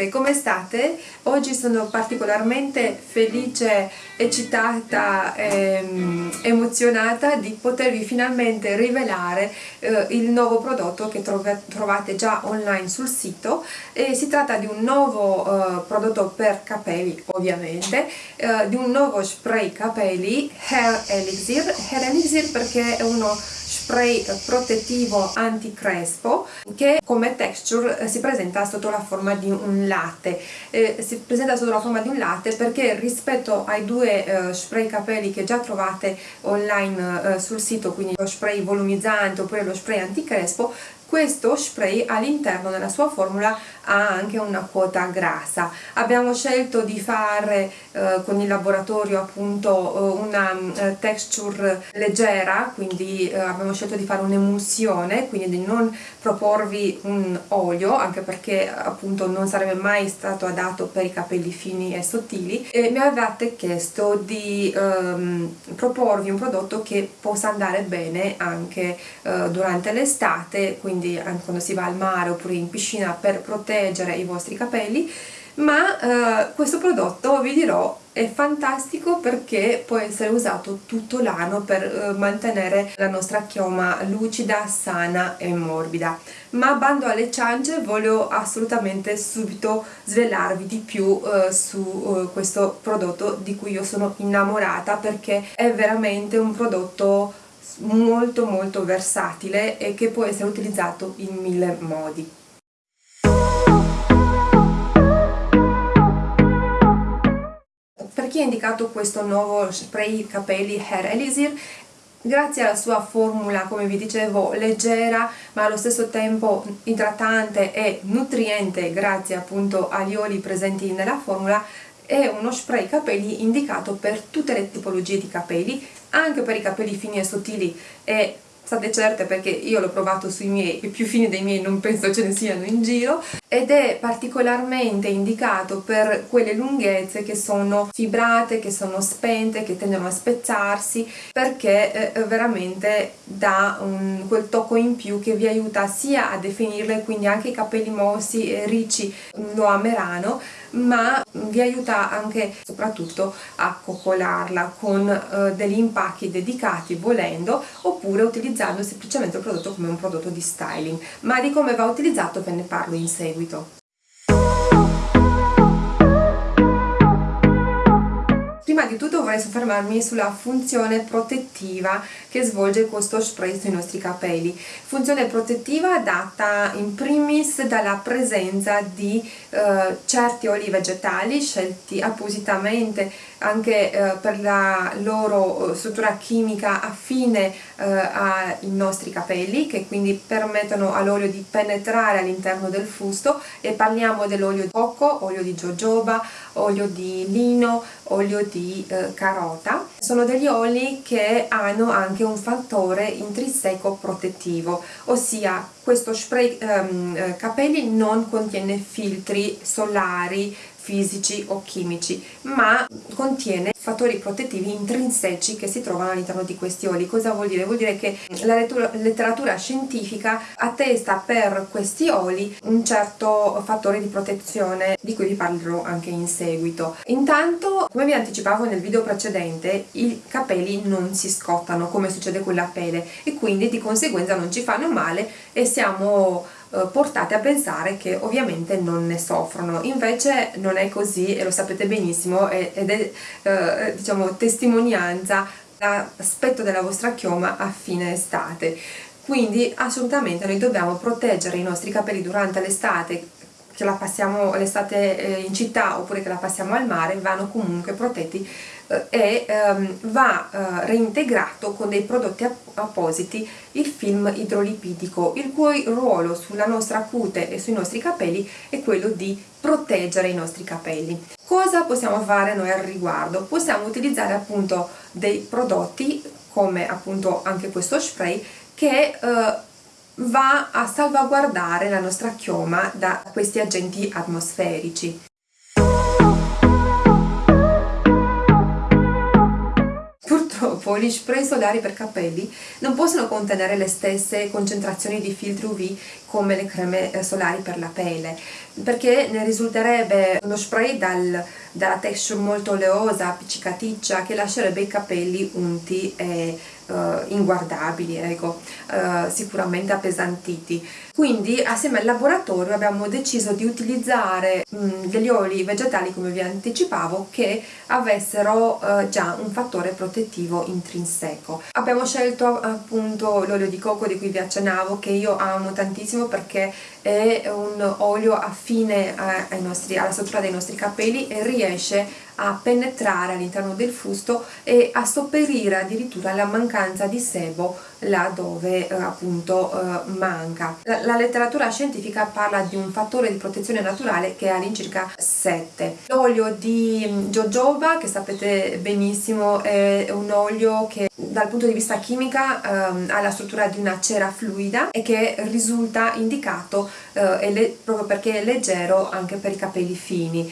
ritrovate, come state? Oggi sono particolarmente felice, eccitata ehm, emozionata di potervi finalmente rivelare eh, il nuovo prodotto che trovate già online sul sito e si tratta di un nuovo eh, prodotto per capelli ovviamente, eh, di un nuovo spray capelli Hair Elixir, Hair Elixir perché è uno spray protettivo anti-crespo che come texture eh, si presenta sotto la forma di un latte. Eh, si presenta sotto la forma di un latte perché rispetto ai due eh, spray capelli che già trovate online eh, sul sito quindi lo spray volumizzante oppure lo spray anti-crespo questo spray all'interno della sua formula ha anche una quota grassa. Abbiamo scelto di fare eh, con il laboratorio appunto eh, una eh, texture leggera quindi eh, abbiamo scelto di fare un'emulsione quindi di non proporvi un olio anche perché appunto non sarebbe mai stato adatto per i capelli fini e sottili. E mi avevate chiesto di ehm, proporvi un prodotto che possa andare bene anche eh, durante l'estate quindi quindi anche quando si va al mare oppure in piscina per proteggere i vostri capelli ma eh, questo prodotto vi dirò è fantastico perché può essere usato tutto l'anno per eh, mantenere la nostra chioma lucida, sana e morbida. Ma bando alle ciance voglio assolutamente subito svelarvi di più eh, su eh, questo prodotto di cui io sono innamorata perché è veramente un prodotto molto molto versatile e che può essere utilizzato in mille modi. Per chi ha indicato questo nuovo spray capelli Hair Elixir grazie alla sua formula come vi dicevo leggera ma allo stesso tempo idratante e nutriente grazie appunto agli oli presenti nella formula è uno spray capelli indicato per tutte le tipologie di capelli anche per i capelli fini e sottili e state certe perché io l'ho provato sui miei, i più fini dei miei non penso ce ne siano in giro ed è particolarmente indicato per quelle lunghezze che sono fibrate, che sono spente, che tendono a spezzarsi perché eh, veramente dà un, quel tocco in più che vi aiuta sia a definirle quindi anche i capelli mossi e ricci lo ameranno ma vi aiuta anche soprattutto a coccolarla con eh, degli impacchi dedicati volendo oppure utilizzando semplicemente il prodotto come un prodotto di styling. Ma di come va utilizzato ve ne parlo in seguito. Prima di tutto vorrei soffermarmi sulla funzione protettiva che svolge questo spray sui nostri capelli. Funzione protettiva data in primis dalla presenza di eh, certi oli vegetali scelti appositamente anche eh, per la loro eh, struttura chimica affine eh, ai nostri capelli che quindi permettono all'olio di penetrare all'interno del fusto e parliamo dell'olio di cocco, olio di jojoba, olio di lino, olio di eh, carota sono degli oli che hanno anche un fattore intrinseco protettivo ossia questo spray ehm, capelli non contiene filtri solari fisici o chimici ma contiene fattori protettivi intrinseci che si trovano all'interno di questi oli cosa vuol dire? vuol dire che la letteratura scientifica attesta per questi oli un certo fattore di protezione di cui vi parlerò anche in seguito intanto come vi anticipavo nel video precedente i capelli non si scottano come succede con la pelle e quindi di conseguenza non ci fanno male e siamo portate a pensare che ovviamente non ne soffrono. Invece non è così e lo sapete benissimo ed è eh, diciamo testimonianza l'aspetto della vostra chioma a fine estate. Quindi assolutamente noi dobbiamo proteggere i nostri capelli durante l'estate che la passiamo l'estate eh, in città oppure che la passiamo al mare vanno comunque protetti eh, e ehm, va eh, reintegrato con dei prodotti appositi il film idrolipidico il cui ruolo sulla nostra cute e sui nostri capelli è quello di proteggere i nostri capelli cosa possiamo fare noi al riguardo? possiamo utilizzare appunto dei prodotti come appunto anche questo spray che va a salvaguardare la nostra chioma da questi agenti atmosferici. Purtroppo gli spray solari per capelli non possono contenere le stesse concentrazioni di filtri UV come le creme solari per la pelle perché ne risulterebbe uno spray dal, dalla texture molto oleosa, appiccicaticcia che lascerebbe i capelli unti e uh, inguardabili, ecco, uh, sicuramente appesantiti. Quindi assieme al laboratorio abbiamo deciso di utilizzare mh, mm, degli oli vegetali, come vi anticipavo, che avessero uh, già un fattore protettivo intrinseco. Abbiamo scelto appunto l'olio di cocco di cui vi accennavo, che io amo tantissimo perché è un olio affine nostri, alla struttura dei nostri capelli e riesce a penetrare all'interno del fusto e a sopperire addirittura la mancanza di sebo là dove eh, appunto eh, manca. La, la, letteratura scientifica parla di un fattore di protezione naturale che è all'incirca 7. L'olio di mm, jojoba che sapete benissimo è un olio che dal punto di vista chimica ehm, ha la struttura di una cera fluida e che risulta indicato eh, proprio perché è leggero anche per i capelli fini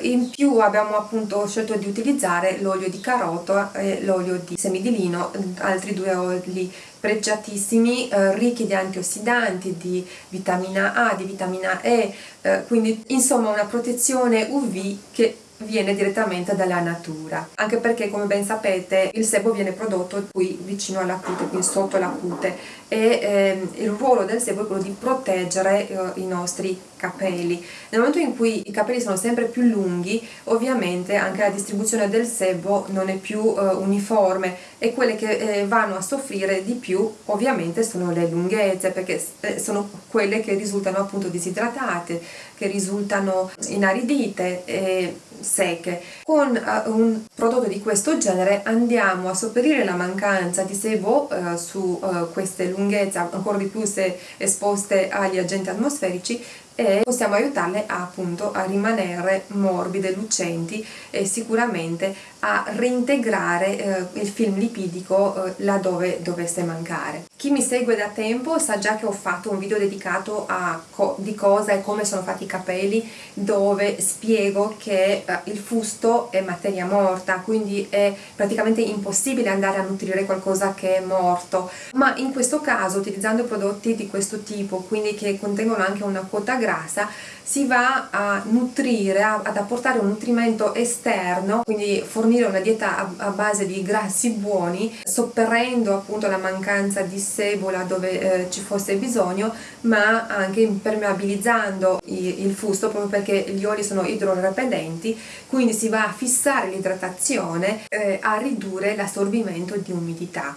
in più abbiamo appunto scelto di utilizzare l'olio di carota e l'olio di semi di lino, altri due oli pregiatissimi, uh, ricchi di antiossidanti, di vitamina A, di vitamina E, uh, quindi insomma una protezione UV che viene direttamente dalla natura. Anche perché come ben sapete il sebo viene prodotto qui vicino alla cute, qui sotto la cute. E ehm, il ruolo del sebo è quello di proteggere eh, i nostri capelli. Nel momento in cui i capelli sono sempre più lunghi ovviamente anche la distribuzione del sebo non è più eh, uniforme e quelle che eh, vanno a soffrire di più ovviamente sono le lunghezze perché eh, sono quelle che risultano appunto disidratate che risultano inaridite secche. Con uh, un prodotto di questo genere andiamo a sopperire la mancanza di sebo uh, su uh, queste lunghezze, ancora di più se esposte agli agenti atmosferici e possiamo aiutarle appunto a rimanere morbide, lucenti e sicuramente a reintegrare eh, il film lipidico eh, laddove dovesse mancare. Chi mi segue da tempo sa già che ho fatto un video dedicato a co di cosa e come sono fatti i capelli dove spiego che eh, il fusto è materia morta quindi è praticamente impossibile andare a nutrire qualcosa che è morto ma in questo caso utilizzando prodotti di questo tipo quindi che contengono anche una quota grassa si va a nutrire, ad apportare un nutrimento esterno, quindi fornire una dieta a, base di grassi buoni, sopperendo appunto la mancanza di sebola dove eh, ci fosse bisogno, ma anche impermeabilizzando il fusto proprio perché gli oli sono idrorepellenti, quindi si va a fissare l'idratazione, eh, a ridurre l'assorbimento di umidità.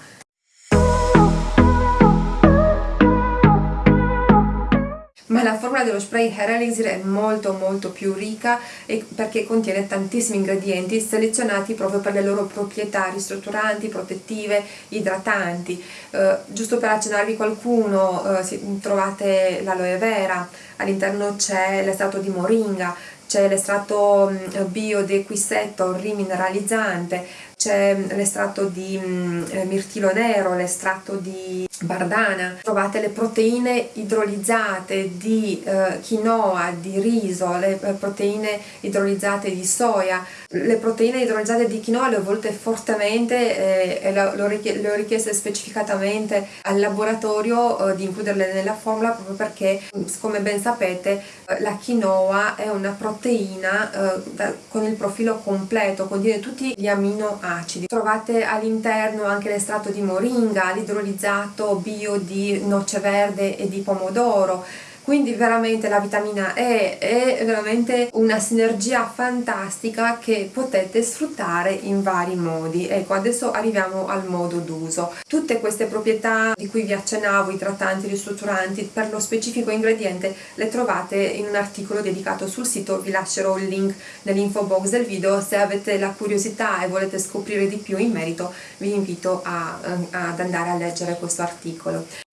Ma la formula dello spray hair elixir è molto molto più ricca perché contiene tantissimi ingredienti selezionati proprio per le loro proprietà ristrutturanti, protettive, idratanti. Uh, giusto per accennarvi qualcuno uh, trovate l'aloe vera all'interno c'è l'estratto di moringa c'è l'estratto mm, bio di equisetto rimineralizzante c'è l'estratto di mm, eh, mirtillo nero, l'estratto di bardana, trovate le proteine idrolizzate di eh, quinoa, di riso, le eh, proteine idrolizzate di soia. Le proteine idrolizzate di quinoa le ho volte fortemente eh, e le ho richieste specificatamente al laboratorio eh, di includerle nella formula proprio perché, come ben sapete, eh, la quinoa è una proteina con il profilo completo, contiene tutti gli aminoacidi acidi. Trovate all'interno anche l'estratto di moringa, l'idrolizzato bio di noce verde e di pomodoro, quindi veramente la vitamina E è veramente una sinergia fantastica che potete sfruttare in vari modi. Ecco adesso arriviamo al modo d'uso. Tutte queste proprietà di cui vi accennavo i trattanti, i ristrutturanti per lo specifico ingrediente le trovate in un articolo dedicato sul sito. Vi lascerò il link nell'info box del video. Se avete la curiosità e volete scoprire di più in merito vi invito a, ad andare a leggere questo articolo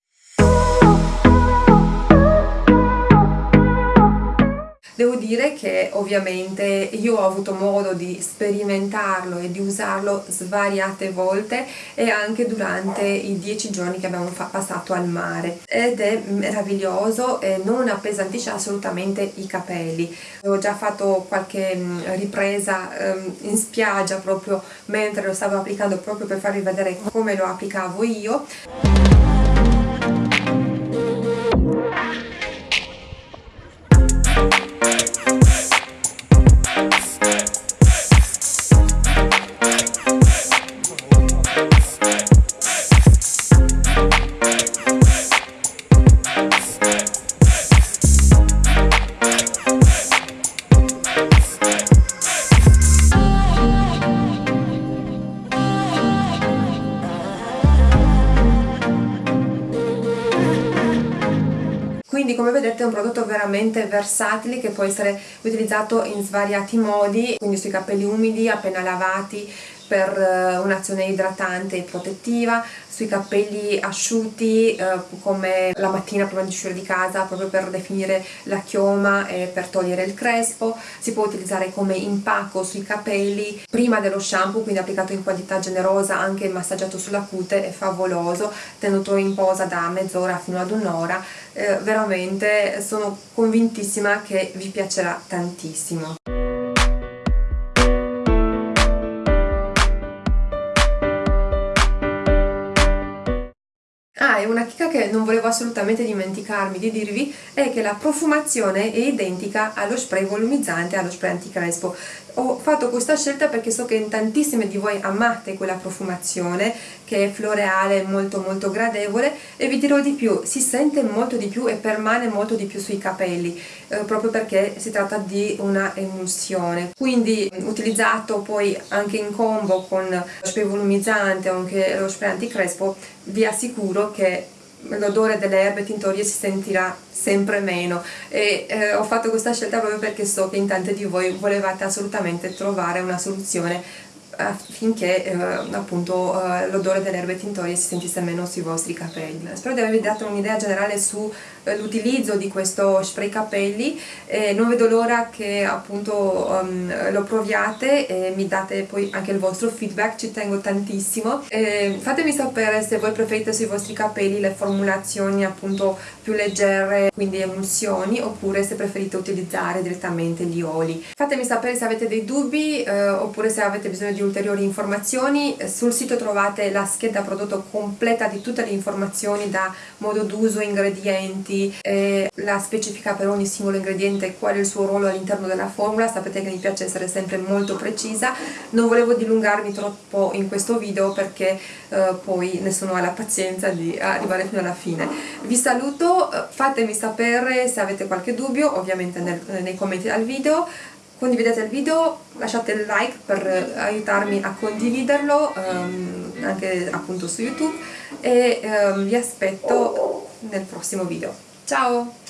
Devo dire che ovviamente io ho avuto modo di sperimentarlo e di usarlo svariate volte e anche durante i dieci giorni che abbiamo passato al mare. Ed è meraviglioso e non appesantisce assolutamente i capelli. Ho già fatto qualche mm, ripresa um, in spiaggia proprio mentre lo stavo applicando proprio per farvi vedere come lo applicavo io quindi come vedete è un prodotto veramente versatile che può essere utilizzato in svariati modi quindi sui capelli umidi appena lavati per eh, un'azione idratante e protettiva, sui capelli asciutti eh, come la mattina prima di uscire di casa proprio per definire la chioma e per togliere il crespo, si può utilizzare come impacco sui capelli prima dello shampoo quindi applicato in quantità generosa anche massaggiato sulla cute è favoloso tenuto in posa da mezz'ora fino ad un'ora. Eh, veramente sono convintissima che vi piacerà tantissimo E una chicca che non volevo assolutamente dimenticarmi di dirvi è che la profumazione è identica allo spray volumizzante, allo spray anticrespo. Ho fatto questa scelta perché so che in tantissime di voi amate quella profumazione che è floreale, molto molto gradevole e vi dirò di più, si sente molto di più e permane molto di più sui capelli eh, proprio perché si tratta di una emulsione quindi utilizzato poi anche in combo con lo spray volumizzante o anche lo spray anticrespo vi assicuro che l'odore delle erbe tintorie si sentirà sempre meno. E eh, ho fatto questa scelta proprio perché so che in tante di voi volevate assolutamente trovare una soluzione affinché eh, appunto eh, l'odore delle erbe tintorie si sentisse meno sui vostri capelli. Spero di avervi dato un'idea generale sull'utilizzo eh, di questo spray capelli non vedo l'ora che appunto um, lo proviate e mi date poi anche il vostro feedback, ci tengo tantissimo. Fatemi sapere se voi preferite sui vostri capelli le formulazioni appunto più leggere, quindi emulsioni, oppure se preferite utilizzare direttamente gli oli. Fatemi sapere se avete dei dubbi eh, oppure se avete bisogno di ulteriori informazioni. Sul sito trovate la scheda prodotto completa di tutte le informazioni da modo d'uso, ingredienti, eh, la specifica per ogni singolo ingrediente qual è il suo ruolo all'interno della formula, sapete che mi piace essere sempre molto precisa, non volevo dilungarmi troppo in questo video perché eh, poi nessuno ha la pazienza di arrivare fino alla fine. Vi saluto, eh, fatemi sapere se avete qualche dubbio, ovviamente nel, nei commenti al video, condividete il video, lasciate il like per aiutarmi a condividerlo um, anche appunto su YouTube e um, vi aspetto nel prossimo video. Ciao!